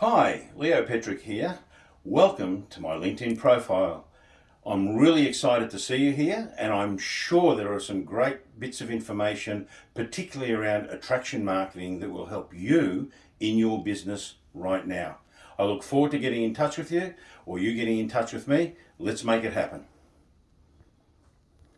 Hi, Leo Petrick here. Welcome to my LinkedIn profile. I'm really excited to see you here and I'm sure there are some great bits of information, particularly around attraction marketing that will help you in your business right now. I look forward to getting in touch with you or you getting in touch with me. Let's make it happen.